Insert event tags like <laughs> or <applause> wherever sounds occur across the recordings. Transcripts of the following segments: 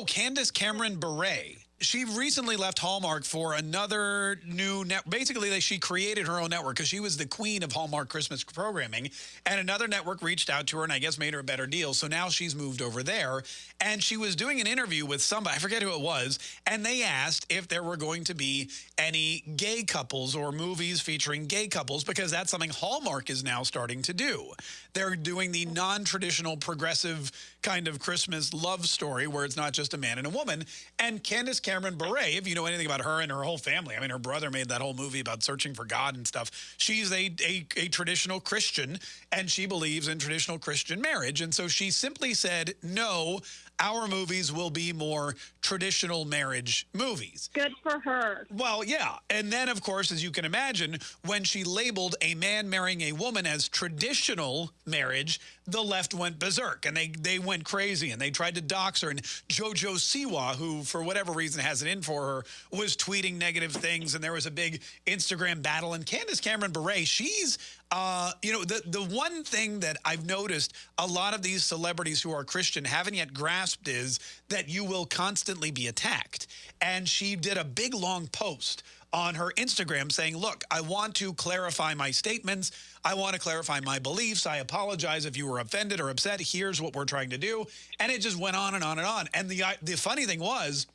Oh, Candace Cameron Bure she recently left Hallmark for another new net. Basically, she created her own network because she was the queen of Hallmark Christmas programming. And another network reached out to her and I guess made her a better deal. So now she's moved over there. And she was doing an interview with somebody, I forget who it was. And they asked if there were going to be any gay couples or movies featuring gay couples because that's something Hallmark is now starting to do. They're doing the non traditional progressive kind of Christmas love story where it's not just a man and a woman. And Candace Cameron Bure, if you know anything about her and her whole family, I mean, her brother made that whole movie about searching for God and stuff. She's a, a, a traditional Christian, and she believes in traditional Christian marriage. And so she simply said, no, our movies will be more traditional marriage movies. Good for her. Well, yeah. And then, of course, as you can imagine, when she labeled a man marrying a woman as traditional marriage, the left went berserk and they, they went crazy and they tried to dox her. And JoJo Siwa, who for whatever reason has it in for her, was tweeting negative things. And there was a big Instagram battle. And Candace Cameron Bure, she's uh, you know, the, the one thing that I've noticed a lot of these celebrities who are Christian haven't yet grasped is that you will constantly be attacked. And she did a big long post on her Instagram saying, look, I want to clarify my statements. I want to clarify my beliefs. I apologize if you were offended or upset. Here's what we're trying to do. And it just went on and on and on. And the, the funny thing was,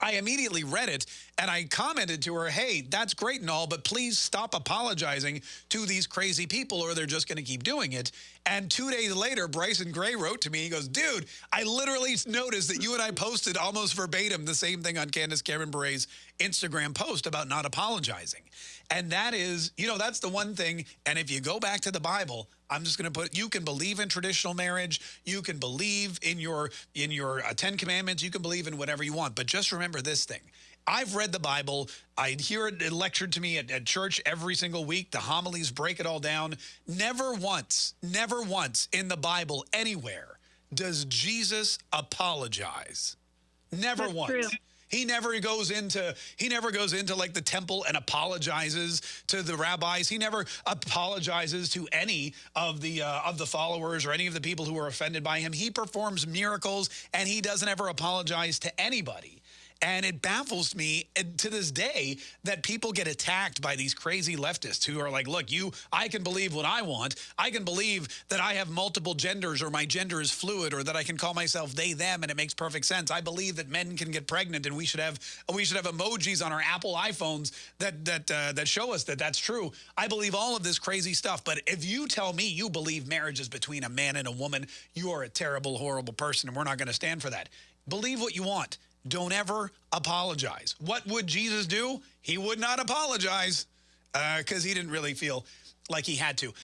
I immediately read it and I commented to her, hey, that's great and all, but please stop apologizing to these crazy people or they're just going to keep doing it. And two days later, Bryson Gray wrote to me, he goes, dude, I literally <laughs> noticed that you and I posted almost verbatim the same thing on Candace Cameron Bure's Instagram post about not apologizing. And that is, you know, that's the one thing. And if you go back to the Bible, I'm just going to put, you can believe in traditional marriage. You can believe in your, in your uh, 10 commandments. You can believe in whatever you want. But just remember this thing. I've read the Bible. I hear it lectured to me at, at, church every single week. The homilies break it all down. Never once, never once in the Bible anywhere does Jesus apologize. Never That's once. True. He never goes into he never goes into like the temple and apologizes to the rabbis. He never apologizes to any of the uh, of the followers or any of the people who are offended by him. He performs miracles and he doesn't ever apologize to anybody. And it baffles me to this day that people get attacked by these crazy leftists who are like, look, you, I can believe what I want. I can believe that I have multiple genders or my gender is fluid or that I can call myself they, them, and it makes perfect sense. I believe that men can get pregnant and we should have we should have emojis on our Apple iPhones that that uh, that show us that that's true. I believe all of this crazy stuff. But if you tell me you believe marriage is between a man and a woman, you are a terrible, horrible person, and we're not going to stand for that. Believe what you want. Don't ever apologize. What would Jesus do? He would not apologize because uh, he didn't really feel like he had to.